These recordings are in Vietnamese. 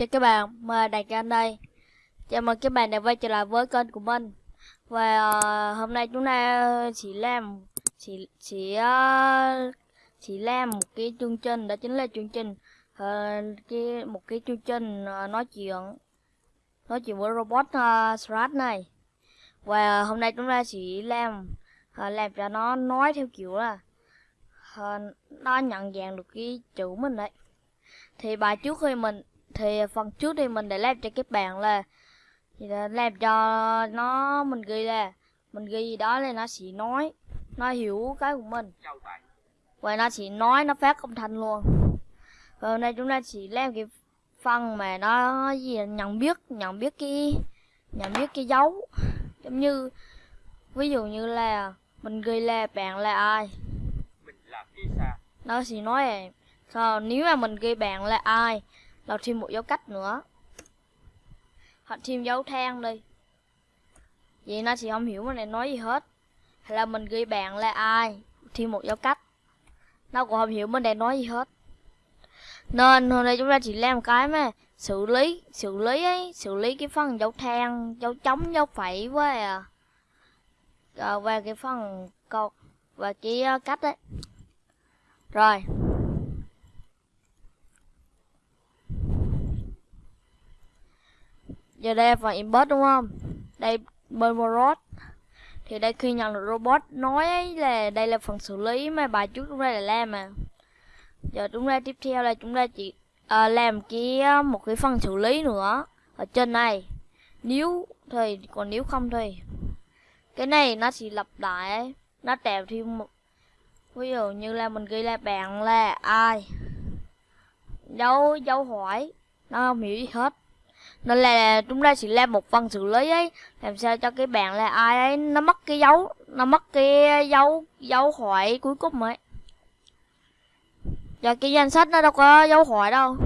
Chào các bạn, mời Đạt Anh đây. Chào mừng các bạn đã quay trở lại với kênh của mình. Và uh, hôm nay chúng ta chỉ làm chỉ chỉ uh, chỉ làm một cái chương trình đó chính là chương trình uh, cái một cái chương trình uh, nói chuyện nói chuyện với robot uh, Strat này. Và hôm nay chúng ta chỉ làm uh, làm cho nó nói theo kiểu là uh, nó nhận dạng được cái chữ mình đấy. Thì bài trước khi mình thì phần trước thì mình để làm cho các bạn là thì là làm cho nó mình ghi là mình ghi gì đó là nó sẽ nói nó hiểu cái của mình. Và nó chỉ nói nó phát âm thanh luôn. Và hôm nay chúng ta chỉ làm cái phần mà nó gì nhận biết nhận biết cái nhận biết cái dấu. Giống như ví dụ như là mình ghi là bạn là ai? Mình là Kisa nó sẽ nói là sao nếu mà mình ghi bạn là ai là thêm một dấu cách nữa. Hoặc thêm dấu than đi. Vậy nó thì không hiểu mình này nói gì hết. Hay là mình ghi bạn là ai thêm một dấu cách. Nó cũng không hiểu mình này nói gì hết. Nên hôm nay chúng ta chỉ làm cái mà xử lý xử lý ấy xử lý cái phần dấu than dấu chấm dấu phẩy với à, à và cái phần câu và cái à, cách đấy rồi. Giờ đây vào inbox đúng không? Đây bên robot. Thì đây khi nhận được robot nói ấy là đây là phần xử lý mà bài trước chúng ta là làm mà. Giờ chúng ta tiếp theo là chúng ta chỉ à, làm cái à, một cái phần xử lý nữa ở trên này. Nếu thì còn nếu không thì. Cái này nó chỉ lặp lại ấy. nó tạo thêm một ví dụ như là mình ghi là bạn là ai? Dấu dấu hỏi. Nó không hiểu gì hết nên là chúng ta chỉ làm một phần xử lý ấy. Làm sao cho cái bạn là ai ấy, nó mất cái dấu, nó mất cái dấu dấu hỏi cuối cùng ấy. Và cái danh sách nó đâu có dấu hỏi đâu.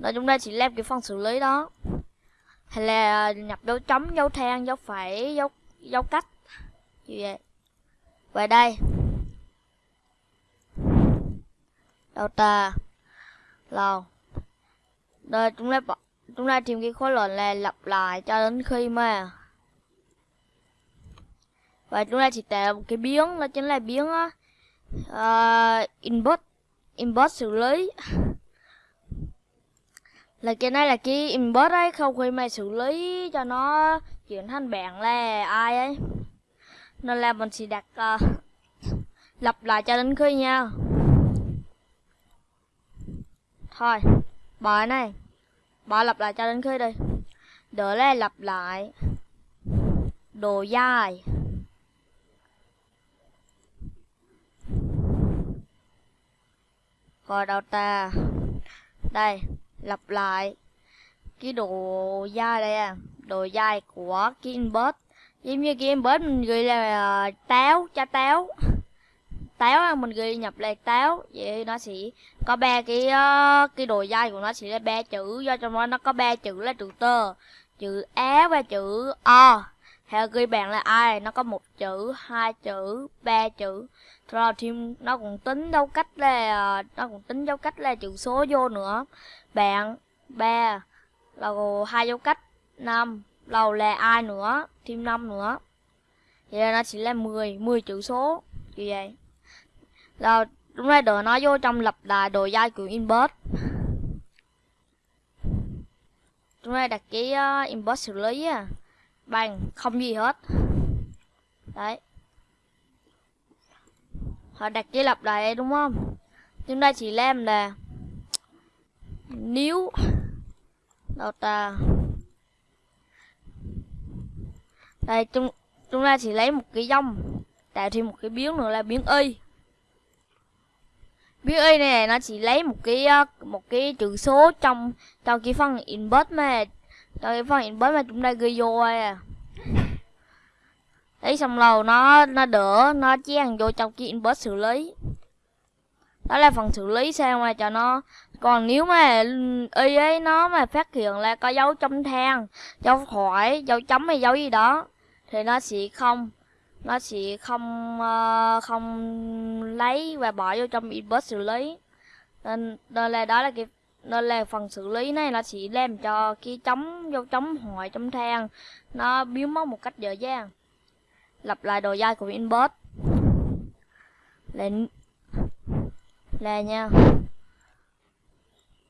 Nên chúng ta chỉ làm cái phần xử lý đó. Hay là nhập dấu chấm, dấu than dấu phẩy, dấu dấu cách. Như vậy. Về đây. Đầu ta lâu đây chúng ta bỏ chúng ta tìm cái khối lượng này lặp lại cho đến khi mà. Và chúng ta chỉ tạo một cái biến đó chính là biến uh, input input xử lý. Là cái này là cái input ấy không khi mà xử lý cho nó chuyển thành bạn là ai ấy. Nên là mình sẽ đặt uh, lặp lại cho đến khi nha. Thôi bài này. Bỏ lặp lại cho đến khi đi. Đỡ là lặp lại. Đồ dài Rồi đầu ta Đây Lặp lại. Cái đồ dài đây à. Đồ dài của cái inbox Giống như cái inbox mình gửi là uh, táo Cha táo táo mình ghi nhập là táo. Vậy nó sẽ có ba cái uh, cái đồ dây của nó sẽ là ba chữ. Do trong đó nó có ba chữ là chữ tơ. Chữ á và chữ o. Hay ghi bạn là ai nó có một chữ hai chữ ba chữ. Rồi thêm nó cũng tính dấu cách là ờ, nó cũng tính dấu cách là chữ số vô nữa. Bạn ba lầu hai dấu cách. Năm lầu là ai nữa? Thêm năm nữa. Vậy là nó chỉ là 10 10 chữ số. Như vậy rồi đúng rồi đồ nó vô trong lập đà đồ dai của inbox chúng ta đặt cái ờ, uh, inbox xử lý à bằng không gì hết. Đấy. Họ đặt cái lập đà đây đúng không? Chúng ta chỉ làm là nếu đâu ta đây chúng chúng ta chỉ lấy một cái dòng tạo thêm một cái biến nữa là biến y biết y này nó chỉ lấy một cái ờ, một cái chữ số trong trong cái phần input mà trong cái phần input mà chúng ta ghi vô à. lấy xong rồi nó nó đỡ nó chen vô trong cái input xử lý. Đó là phần xử lý sao mà cho nó còn nếu mà y ấy nó mà phát hiện là có dấu chấm than, dấu hỏi, dấu chấm hay dấu gì đó thì nó sẽ không nó sẽ không ờ, không lấy và bỏ vô trong inbox xử lý. Nên, nên là đó là cái nên là phần xử lý này nó sẽ làm cho cái chấm dấu chấm hỏi chấm than nó biến mất một cách dễ dàng lặp lại đồ dai của inbox là là nha.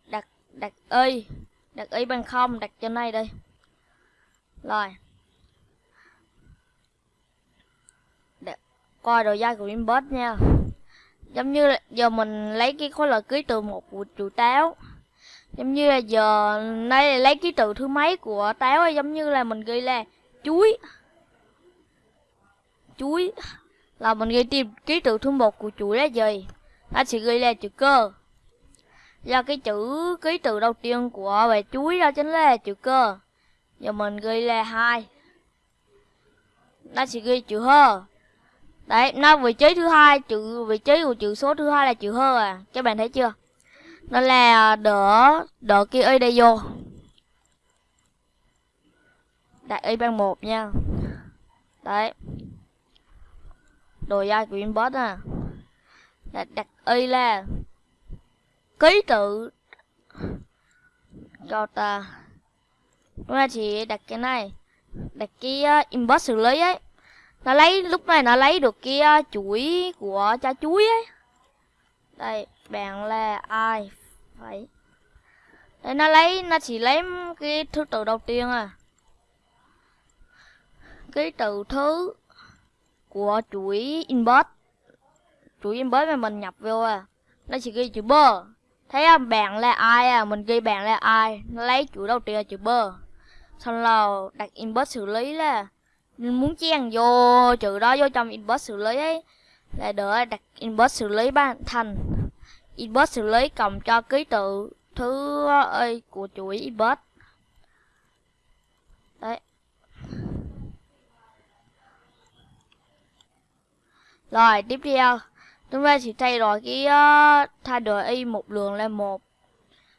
Đặt đặt y đặt y bằng không đặt trên này đây. Rồi đặt, coi đồ dai của inbox nha. Giống như là giờ mình lấy cái khối lượng ký từ một của trụ táo. Giống như là giờ nay là lấy ký tự thứ mấy của táo giống như là mình ghi là chuối. Chuối. Là mình ghi tìm ký tự thứ một của chuỗi là gì nó sẽ ghi là chữ cơ. Do cái chữ ký tự đầu tiên của về chuối đó chính là chữ cơ. Giờ mình ghi là hai. Nó sẽ ghi chữ hơ đấy nó vị trí thứ hai chữ vị trí của chữ số thứ hai là chữ hơ à. Các bạn thấy chưa? Nó là đỡ đỡ kia y đây vô. Đặt y bằng một nha. Đấy. Đồ dai của inbox à. Đặt, đặt y là ký tự. Cho ta. Chúng ta chỉ đặt cái này. Đặt cái uh, inbox xử lý ấy nó lấy lúc này nó lấy được cái uh, chuỗi của cha chuối ấy. Đây bạn là ai? Phải. Đây nó lấy nó chỉ lấy cái thứ tự đầu tiên à. Cái từ thứ của chuỗi inbox. Chuỗi inbox mà mình nhập vô à. Nó chỉ ghi chữ bơ thấy không? Bạn là ai à? Mình ghi bạn là ai? Nó lấy chuỗi đầu tiên là chữ bơ xong là đặt inbox xử lý là muốn chen vô chữ đó vô trong inbox xử lý ấy. Là đỡ đặt inbox xử lý ban thành. Inbox xử lý cộng cho ký tự thứ ơi của chuỗi inbox. Đấy. Rồi tiếp theo chúng ta sẽ thay đổi cái uh, thay đổi y một đường lên một.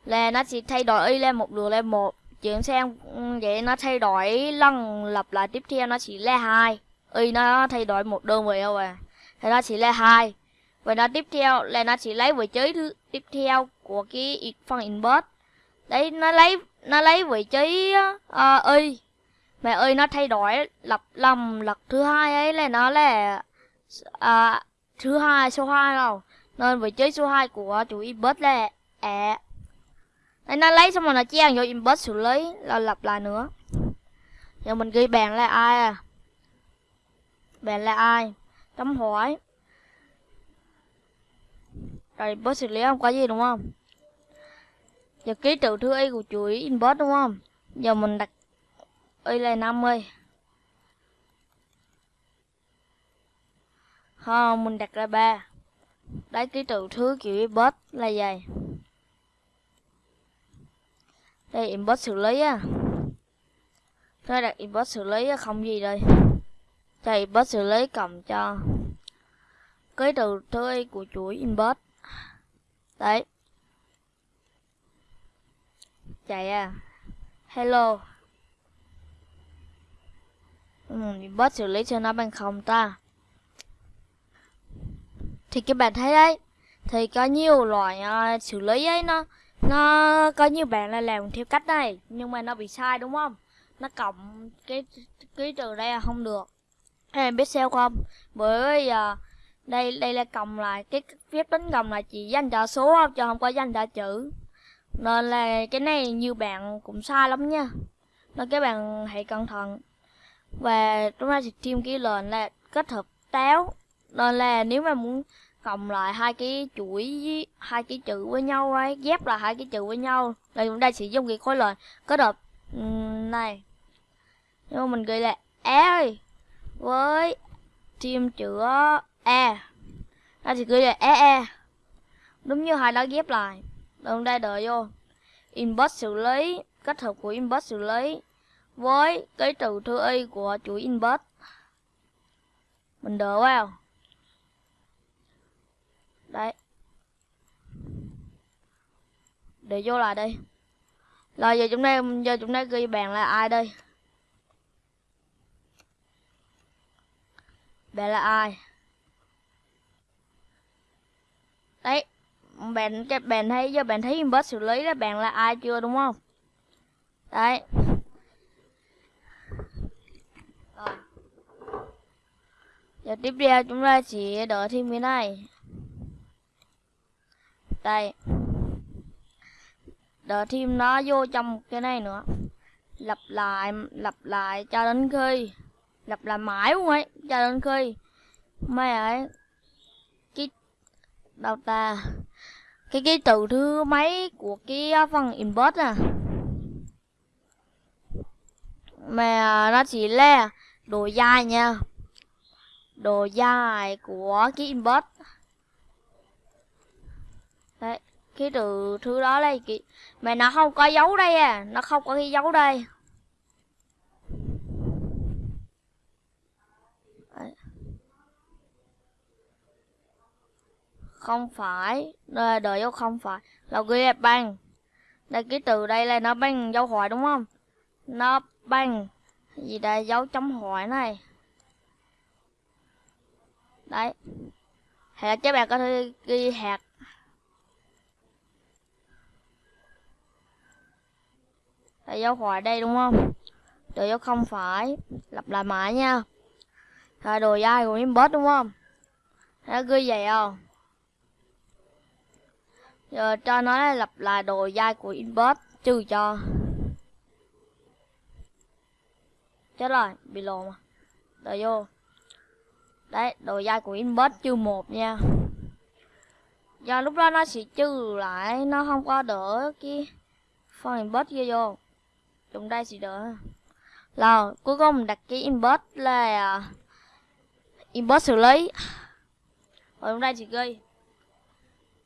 Là nó sẽ thay đổi y lên một đường lên một chuyển sang ừ, vậy nó thay đổi lần lặp lại tiếp theo nó chỉ là hai. Y nó thay đổi một đơn vị rồi, à. Thì nó chỉ là hai. Vậy nó tiếp theo là nó chỉ lấy vị trí thứ tiếp theo của cái phần inbox đấy nó lấy nó lấy vị trí uh, y. Mà y nó thay đổi lặp lầm lặp thứ hai ấy là nó là uh, thứ hai số hai đâu nên vị trí số 2 của chủ inbox là à đây nó lấy xong rồi nó chen vô inbox xử lý, là lặp lại nữa. Giờ mình ghi bạn là ai à? Bạn là ai? Chấm hỏi. Rồi inbox xử lý không? Có gì đúng không? Giờ ký tự thứ y của chuỗi inbox đúng không? Giờ mình đặt y là 50 không, mình đặt ra ba. Đấy, ký tự thứ kiểu inbox là gì đây inbox xử lý á. Nó đặt inbox xử lý không gì đây. Cho inbox xử lý cộng cho cái từ thứ của chuỗi inbox. Đấy. Chạy à. Hello. Ừ, inbox xử lý cho nó bằng không ta? Thì các bạn thấy đấy thì có nhiều loại uh, xử lý ấy nó nó có nhiều bạn là làm theo cách này, nhưng mà nó bị sai, đúng không? Nó cộng cái ký từ đây là không được. Em biết sao không? Bởi giờ đây đây là cộng lại, cái phép tính cộng là chỉ dành cho số không chứ không có dành cho chữ. Nên là cái này nhiều bạn cũng sai lắm nha. Nên các bạn hãy cẩn thận. Và chúng ta sẽ thêm cái lệnh là kết hợp táo. Nên là nếu mà muốn cộng lại hai cái chuỗi hai cái chữ với nhau ấy, ghép là hai cái chữ với nhau. Đây chúng ta sử dụng cái khối lệnh. Kết hợp này. Nhưng mà mình ghi là e với thêm chữ ờ, e. Ta chỉ ghi là e e. Đúng như hai đó ghép lại. Đồng đây đợi vô. Inbox xử lý, kết hợp của inbox xử lý với cái từ thư y của chuỗi inbox mình đợi vào đấy. Để vô lại đây. Rồi, giờ chúng ta giờ chúng ta ghi bạn là ai đây? Bạn là ai? Đấy bạn cái bạn thấy giờ bạn thấy inbox xử lý là bạn là ai chưa, đúng không? Đấy. Rồi. Giờ tiếp theo chúng ta chỉ đợi thêm cái này đây. Đợi thêm nó vô trong cái này nữa. Lặp lại lặp lại cho đến khi. Lặp lại mãi luôn ấy, cho đến khi. Mày ấy, cái, đâu ta? Cái cái từ thứ mấy của cái phần inbox à? Mà à, nó chỉ là đồ dài nha. Đồ dài của cái inbox đấy, cái từ, thứ đó đây kì mà nó không có dấu đây à nó không có cái dấu đây. Đấy. không phải đây đợi dấu không phải, là ghi bằng. Đây, cái từ đây là nó bằng dấu hỏi đúng không? Nó bằng gì đây? Dấu chấm hỏi này. Đấy. Hay là các bạn có thể ghi hạt Tại dấu khỏi đây đúng không? Đồ dấu không phải. Lặp lại mãi nha. Rồi đồ dai của inbox đúng không? Nó cứ vậy không? Giờ cho nó là lặp lại đồ dai của inbox Trừ cho. Chết rồi, bị lộn mà. Đợi vô. Đấy, đồ dai của inbox trừ một nha. Do lúc đó nó sẽ trừ lại Nó không có đỡ cái Phần inbox kia vô chúng đây sẽ đỡ. Là cuối cùng đặt cái inbox là uh, inbox xử lý. Rồi chúng đây chỉ ghi.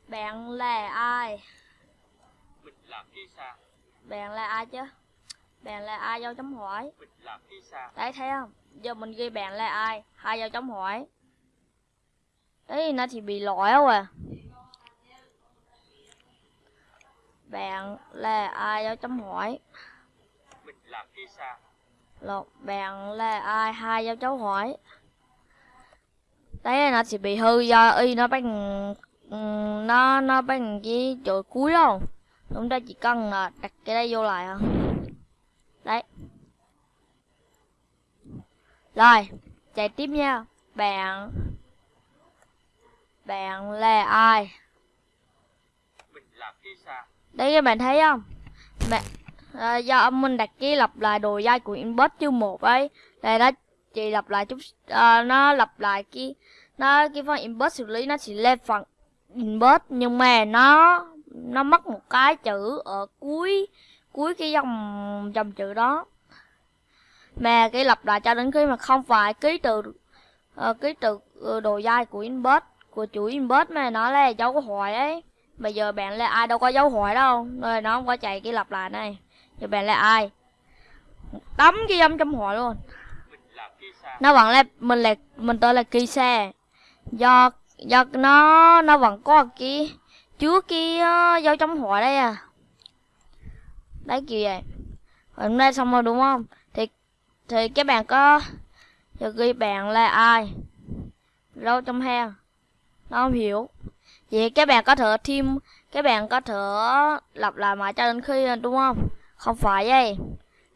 Bạn là ai? Mình là Kisa. bạn là ai chứ? Bạn là ai dấu chấm hỏi? Mình là Kisa. đấy thấy không? Giờ mình ghi bạn là ai? Hai dấu chấm hỏi? Đấy nó thì bị lỗi không à. Bạn là ai dấu chấm hỏi Là Kisa. Lột bạn là ai hai dấu chấu hỏi. Đấy nó sẽ bị hư do y nó bằng ừm, nó nó bằng cái chỗ cuối đâu chúng ta chỉ cần là đặt cái đây vô lại à đấy. Rồi chạy tiếp nha. Bạn bạn là ai. Mình là Kisa. đấy các bạn thấy không? Bạn à, do ông minh đặt cái lặp lại đồ dai của inbox chương một ấy. Đây nó chỉ lặp lại chút à, nó lặp lại cái nó cái phần inbox xử lý nó chỉ lên phần inbox nhưng mà nó nó mất một cái chữ ở cuối cuối cái dòng dòng chữ đó. Mà cái lặp lại cho đến khi mà không phải ký từ uh, ký từ uh, đồ dai của inbox của chủ inbox mà nó là dấu hỏi ấy. Bây giờ bạn là ai đâu có dấu hỏi đâu rồi nó không có chạy cái lặp lại này. Thì bạn là ai? Tấm cái dâm trong họ luôn. Nó vẫn là mình là mình tên là Kisa. Do do nó nó vẫn có cái chứa cái uh, dấu trong họ đây à. Đấy kiểu vậy. Hôm nay xong rồi đúng không? Thì thì các bạn có giờ ghi bạn là ai? Đâu trong hang. Nó không hiểu. Vậy các bạn có thể thêm các bạn có thể lặp lại mãi cho đến khi đúng không? Không phải vậy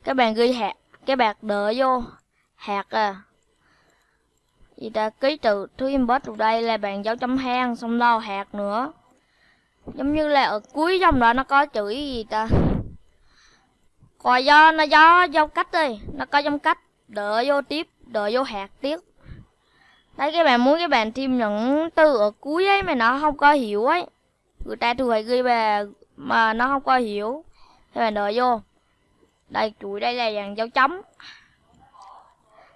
các bạn ghi hạt các bạn đợi vô. Hạt à. Gì ta, ký từ thứ inbox từ đây là bạn dấu chấm hang, xong đâu hạt nữa. Giống như là ở cuối dòng đó nó có chữ gì ta? Còn do, nó do dấu cách đi. Nó có dòng cách đợi vô tiếp đợi vô hạt tiếp. Đấy các bạn muốn các bạn thêm những từ ở cuối ấy mà nó không có hiểu ấy. Người ta thường hay ghi về mà nó không có hiểu các bạn đợi vô. Đây, chuỗi đây là dàn dấu chấm.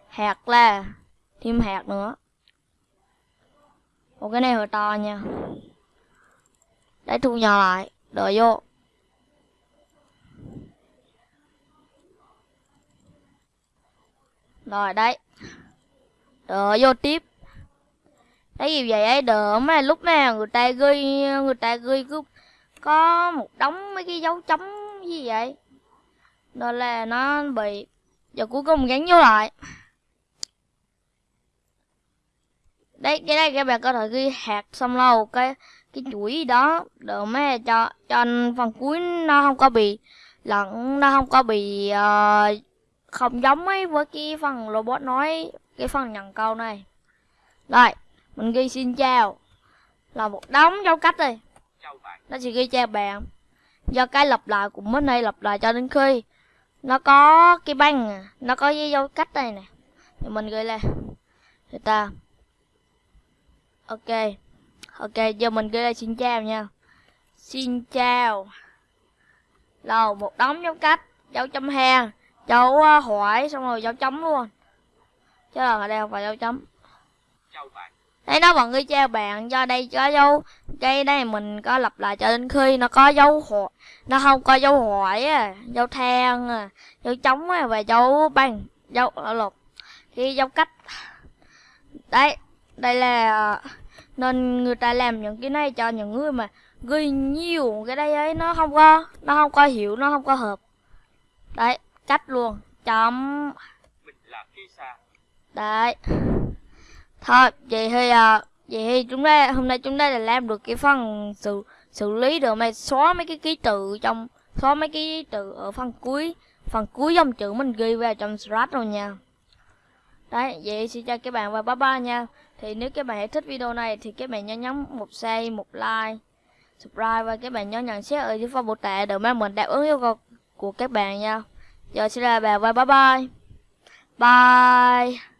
Hạt là thêm hạt nữa. Một cái này hơi to nha. Đấy thu nhỏ lại, đợi vô. Rồi, đấy. Đợi vô tiếp. Đấy gì vậy ấy? Đợi mà lúc nào người ta ghi, người ta ghi cứ có một đống mấy cái dấu chấm gì vậy? Đó là nó bị giờ cuối cùng gắn vô lại. Đây cái đây các bạn có thể ghi hạt xong lâu cái cái chuỗi đó để mấy cho cho phần cuối nó không có bị lẫn nó không có bị ờ, không giống ấy với cái phần robot nói cái phần nhận câu này. Rồi mình ghi xin chào. Là một đống dấu cách bạn. Nó chỉ ghi chào bạn do cái lặp lại của mới này lặp lại cho đến khi. Nó có cái băng, nó có cái dấu cách này nè. Thì mình gửi lên. Người ta. Ok. Ok, giờ mình gửi lên xin chào nha. Xin chào. Lầu một đống dấu cách, dấu chấm hang dấu ờ, hỏi, xong rồi dấu chấm luôn. Chứ là ở đây không phải dấu chấm. Chào bạn. Đấy nó vẫn ghi chào bạn do đây có dấu. Cái đây mình có lặp lại cho đến khi nó có dấu hỏi nó không có dấu hỏi à, dấu than à, dấu trống à, và dấu băng dấu ở lục. Khi dấu cách đấy đây là nên người ta làm những cái này cho những người mà ghi nhiều cái đây ấy nó không có nó không có hiểu nó không có hợp. Đấy cách luôn chấm. Đấy. Thôi, vậy thì à, vậy thì chúng ta hôm nay chúng ta đã làm được cái phần xử xử lý được mày xóa mấy cái ký tự trong xóa mấy cái từ tự ở phần cuối phần cuối dòng chữ mình ghi vào trong Scratch rồi nha. Đấy, vậy xin chào các bạn và bye bye nha. Thì nếu các bạn thích video này thì các bạn nhớ nhấn một share, một like, subscribe và các bạn nhớ nhận xét ở dưới phần mô tả để mang mình đáp ứng yêu cầu của các bạn nha. Giờ xin chào các bạn và bye bye. Bye.